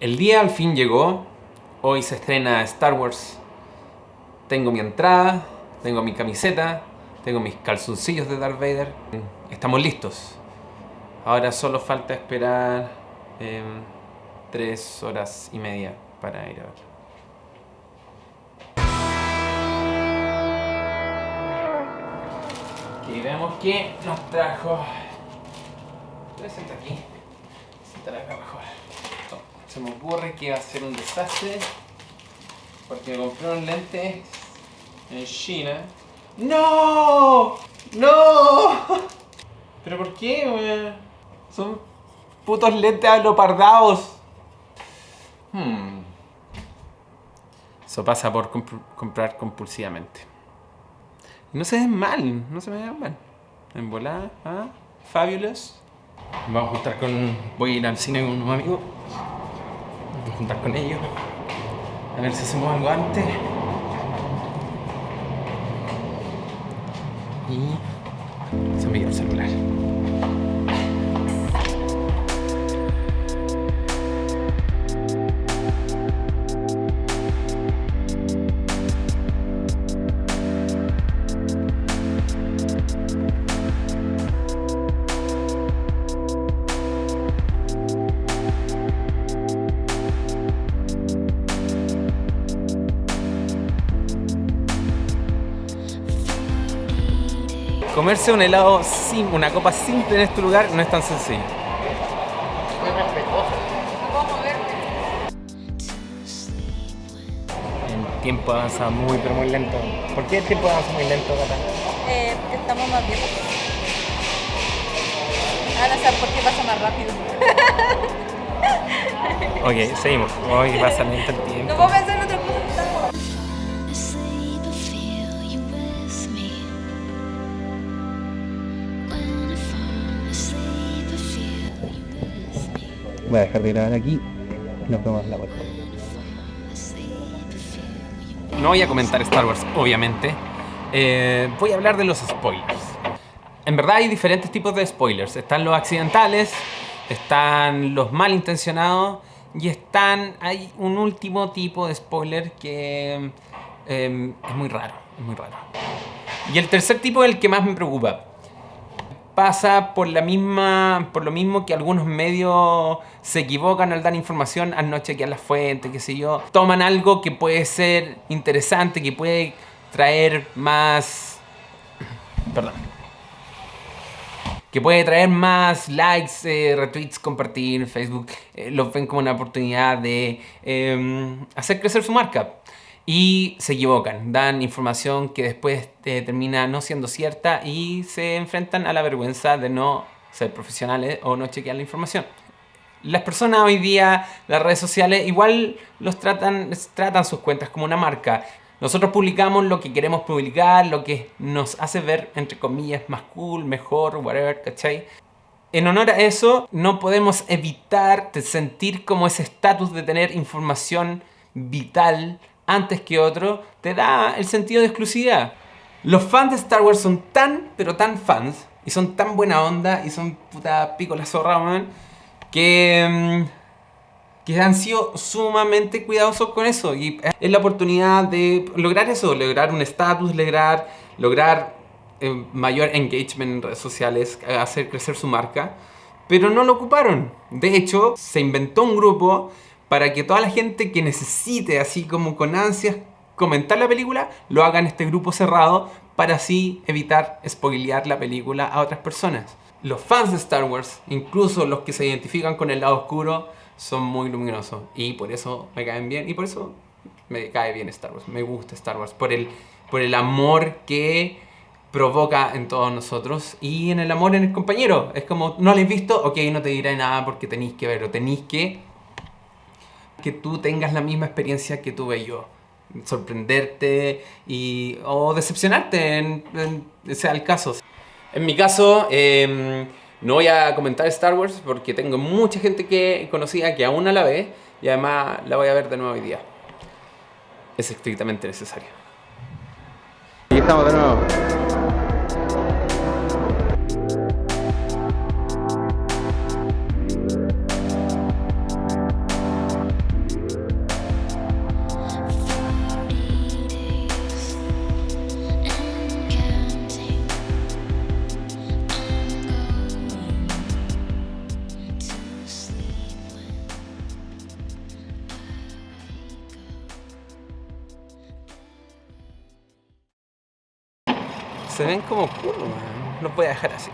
El día al fin llegó. Hoy se estrena Star Wars. Tengo mi entrada, tengo mi camiseta, tengo mis calzoncillos de Darth Vader. Estamos listos. Ahora solo falta esperar eh, tres horas y media para ir a ver. Y vemos que nos trajo... Voy a aquí. Sentar acá mejor. Se me ocurre que va a ser un desastre. Porque me compré un lente en China. ¡No! ¡No! ¿Pero por qué, Son putos lentes alopardados. Hmm. Eso pasa por comprar compulsivamente. no se ven mal, no se me ven mal. En volada, ¿ah? Fabulous. Vamos a juntar con... Voy a ir al cine con unos amigos. Juntar con ellos. A ver si hacemos algo antes. Y... Se me dio el celular. Comerse un helado sin una copa simple en este lugar no es tan sencillo. El tiempo avanza muy pero muy lento. ¿Por qué el tiempo avanza muy lento, Cata? Eh, estamos más viejos. Ahora sabes por qué pasa más rápido. ok, seguimos. Hoy pasa lento el tiempo. No puedo pensar en otra cosa. Voy a dejar de grabar aquí y nos vemos en la vuelta. No voy a comentar Star Wars, obviamente. Eh, voy a hablar de los spoilers. En verdad hay diferentes tipos de spoilers. Están los accidentales, están los malintencionados y están... hay un último tipo de spoiler que eh, es muy raro, es muy raro. Y el tercer tipo es el que más me preocupa pasa por, la misma, por lo mismo que algunos medios se equivocan al dar información, al no chequear las fuentes, qué sé yo. Toman algo que puede ser interesante, que puede traer más... Perdón. Que puede traer más likes, eh, retweets, compartir, Facebook. Eh, lo ven como una oportunidad de em, hacer crecer su marca y se equivocan, dan información que después eh, termina no siendo cierta y se enfrentan a la vergüenza de no ser profesionales o no chequear la información. Las personas hoy día, las redes sociales, igual los tratan, tratan sus cuentas como una marca. Nosotros publicamos lo que queremos publicar, lo que nos hace ver, entre comillas, más cool, mejor, whatever, ¿cachai? En honor a eso, no podemos evitar sentir como ese estatus de tener información vital antes que otro, te da el sentido de exclusividad. Los fans de Star Wars son tan, pero tan fans, y son tan buena onda, y son puta pico la zorra, man, que, mm, que han sido sumamente cuidadosos con eso. Y es la oportunidad de lograr eso, lograr un estatus, lograr, lograr eh, mayor engagement en redes sociales, hacer crecer su marca. Pero no lo ocuparon. De hecho, se inventó un grupo para que toda la gente que necesite, así como con ansias, comentar la película, lo haga en este grupo cerrado para así evitar spoilear la película a otras personas. Los fans de Star Wars, incluso los que se identifican con el lado oscuro, son muy luminosos y por eso me caen bien y por eso me cae bien Star Wars, me gusta Star Wars, por el, por el amor que provoca en todos nosotros y en el amor en el compañero. Es como, no lo he visto, ok, no te diré nada porque tenéis que verlo, tenéis que que tú tengas la misma experiencia que tuve yo. Sorprenderte y, o decepcionarte, en, sea el caso. En mi caso, em, no voy a comentar Star Wars porque tengo mucha gente que conocía que aún no la ve y además la voy a ver de nuevo hoy día. Es estrictamente necesario. Y estamos de nuevo. Se ven como weón. Los voy a dejar así.